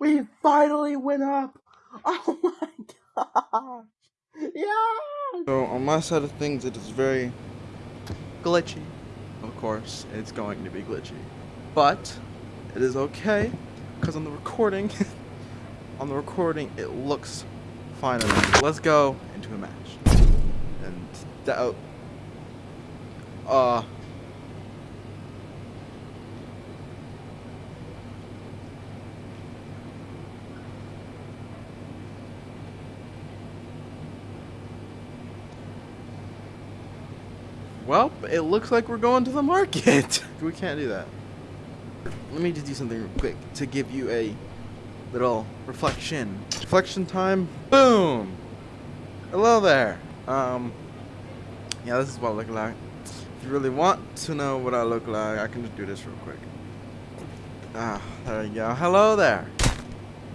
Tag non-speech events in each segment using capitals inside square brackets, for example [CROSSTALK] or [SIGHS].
We finally went up! [LAUGHS] Oh my gosh! Yeah! So, on my side of things, it is very glitchy. Of course, it's going to be glitchy. But, it is okay, because on the recording, [LAUGHS] on the recording, it looks fine enough. Let's go into a match. And, that, uh, Well, it looks like we're going to the market. [LAUGHS] we can't do that. Let me just do something real quick to give you a little reflection. Reflection time. Boom. Hello there. Um, yeah, this is what I look like. If you really want to know what I look like, I can just do this real quick. Ah, there you go. Hello there.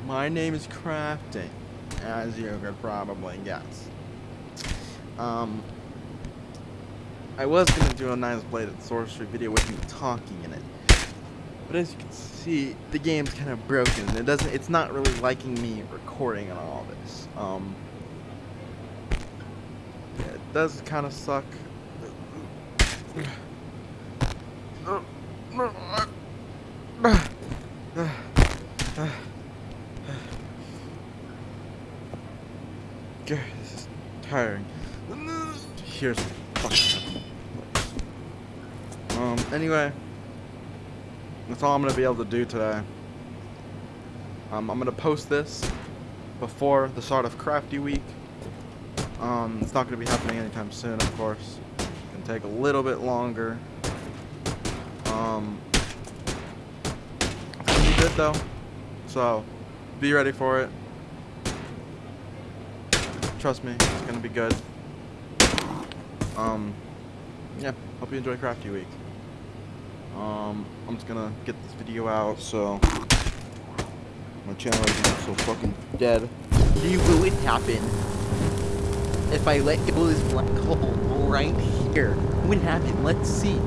My name is Crafting, as you could probably guess. Um, I was going to do a nice Blade and Sorcery video with me talking in it. But as you can see, the game's kind of broken. It doesn't it's not really liking me recording and all this. Um yeah, it does kind of suck. [SIGHS] God, this is tiring. Here's um, anyway, that's all I'm going to be able to do today. Um, I'm going to post this before the start of Crafty Week. Um, it's not going to be happening anytime soon, of course. It can take a little bit longer. Um, it's going to be good, though. So, be ready for it. Trust me, it's going to be good. Um, yeah, hope you enjoy Crafty Week. Um, I'm just gonna get this video out, so my channel isn't so fucking dead. You will it happen if I let go of this black hole right here? What happen? Let's see.